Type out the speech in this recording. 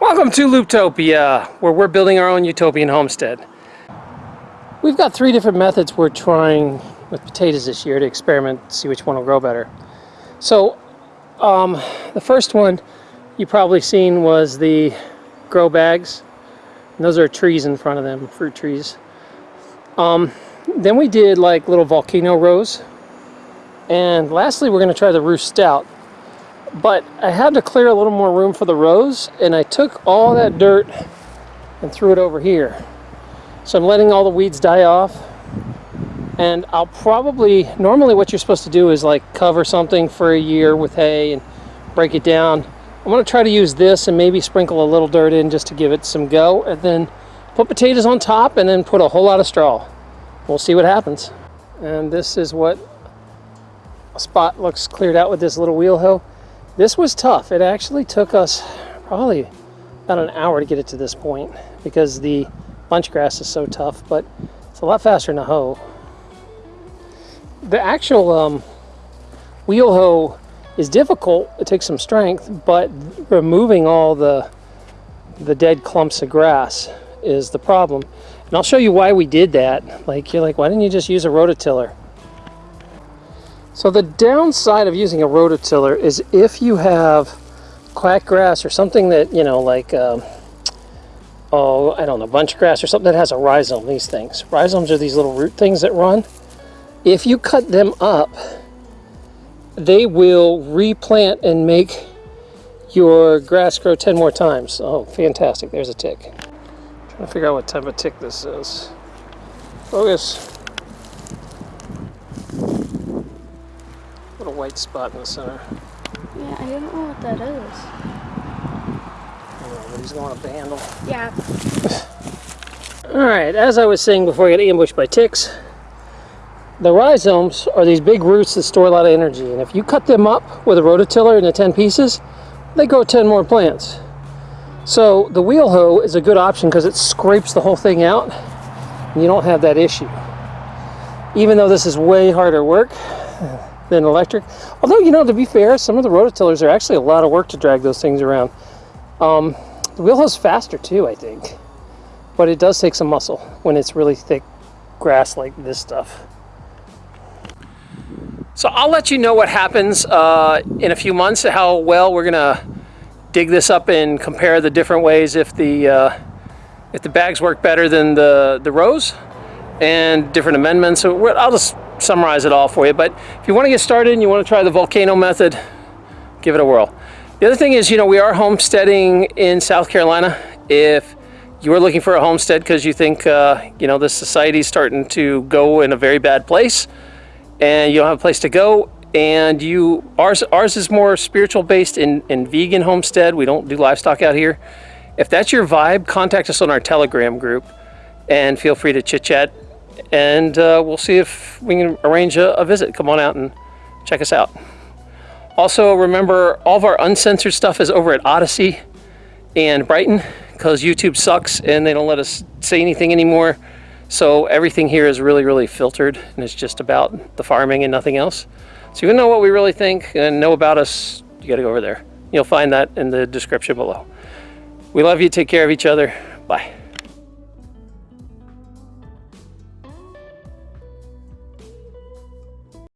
Welcome to Looptopia, where we're building our own utopian homestead. We've got three different methods we're trying with potatoes this year to experiment, see which one will grow better. So, um, the first one you probably seen was the grow bags. And those are trees in front of them, fruit trees. Um, then we did like little volcano rows. And lastly, we're going to try the Ruth Stout but I had to clear a little more room for the rows and I took all that dirt and threw it over here. So I'm letting all the weeds die off and I'll probably, normally what you're supposed to do is like cover something for a year with hay and break it down. I'm to try to use this and maybe sprinkle a little dirt in just to give it some go and then put potatoes on top and then put a whole lot of straw. We'll see what happens. And this is what a spot looks cleared out with this little wheel hoe. This was tough. It actually took us probably about an hour to get it to this point because the bunch grass is so tough, but it's a lot faster than a hoe. The actual um, wheel hoe is difficult. It takes some strength, but removing all the the dead clumps of grass is the problem. And I'll show you why we did that. Like, you're like, why didn't you just use a rototiller? So the downside of using a rototiller is if you have quack grass or something that, you know, like, um, oh, I don't know, bunch grass or something that has a rhizome, these things. Rhizomes are these little root things that run. If you cut them up, they will replant and make your grass grow 10 more times. Oh, fantastic. There's a tick. I'm trying to figure out what type of tick this is. Focus. White spot in the center. Yeah, I don't know what that is. Know, but he's going the handle. Yeah. Alright, as I was saying before I got ambushed by ticks, the rhizomes are these big roots that store a lot of energy. And if you cut them up with a rototiller into 10 pieces, they grow 10 more plants. So the wheel hoe is a good option because it scrapes the whole thing out and you don't have that issue. Even though this is way harder work, than electric. Although, you know, to be fair, some of the rototillers are actually a lot of work to drag those things around. Um, the wheel is faster too, I think. But it does take some muscle when it's really thick grass like this stuff. So I'll let you know what happens uh, in a few months, how well we're gonna dig this up and compare the different ways if the uh, if the bags work better than the, the rows and different amendments. So I'll just summarize it all for you. But if you want to get started and you want to try the volcano method, give it a whirl. The other thing is, you know, we are homesteading in South Carolina. If you are looking for a homestead because you think, uh, you know, this society is starting to go in a very bad place and you don't have a place to go and you, ours, ours is more spiritual based in, in vegan homestead. We don't do livestock out here. If that's your vibe, contact us on our Telegram group and feel free to chit chat and uh, we'll see if we can arrange a, a, visit. Come on out and check us out. Also, remember all of our uncensored stuff is over at Odysee and Brighteon because YouTube sucks and they don't let us say anything anymore. So everything here is really, really filtered and it's just about the farming and nothing else. So you know what we really think and know about us, you got to go over there. You'll find that in the description below. We love you. Take care of each other.